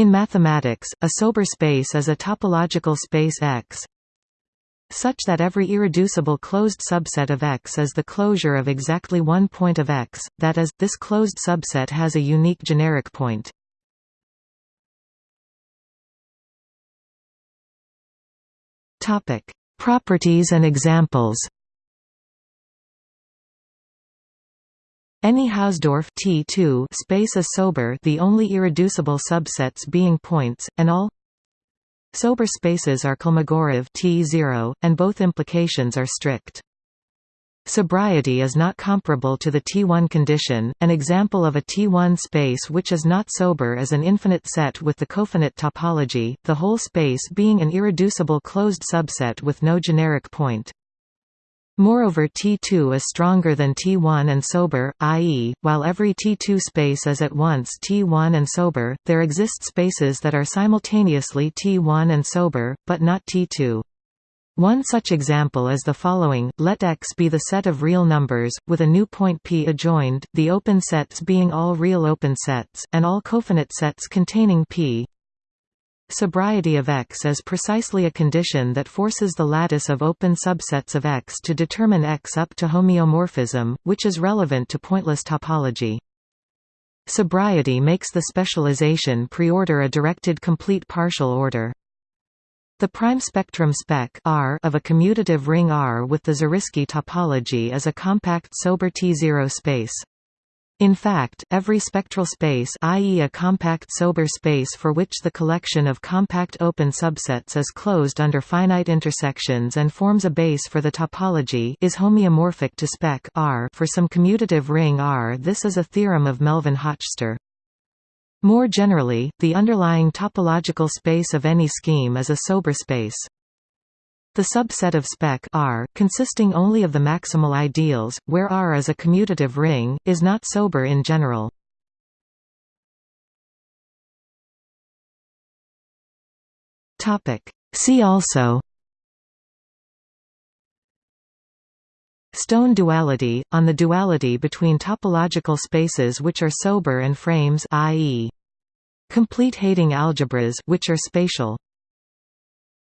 In mathematics, a sober space is a topological space X such that every irreducible closed subset of X is the closure of exactly one point of X, that is, this closed subset has a unique generic point. Properties and examples Any Hausdorff T2 space is sober the only irreducible subsets being points, and all sober spaces are Kolmogorov T0, and both implications are strict. Sobriety is not comparable to the T1 condition. An example of a T1 space which is not sober is an infinite set with the cofinite topology, the whole space being an irreducible closed subset with no generic point. Moreover T2 is stronger than T1 and sober, i.e., while every T2 space is at once T1 and sober, there exist spaces that are simultaneously T1 and sober, but not T2. One such example is the following, let X be the set of real numbers, with a new point P adjoined, the open sets being all real open sets, and all cofinite sets containing P Sobriety of X is precisely a condition that forces the lattice of open subsets of X to determine X up to homeomorphism, which is relevant to pointless topology. Sobriety makes the specialization preorder a directed complete partial order. The prime spectrum spec R of a commutative ring R with the Zariski topology is a compact sober T0 space. In fact, every spectral space i.e. a compact sober space for which the collection of compact open subsets is closed under finite intersections and forms a base for the topology is homeomorphic to spec R for some commutative ring R. This is a theorem of Melvin-Hochster. More generally, the underlying topological space of any scheme is a sober space. The subset of spec R, consisting only of the maximal ideals, where R is a commutative ring, is not sober in general. See also Stone duality, on the duality between topological spaces which are sober and frames i.e. complete Heyting algebras which are spatial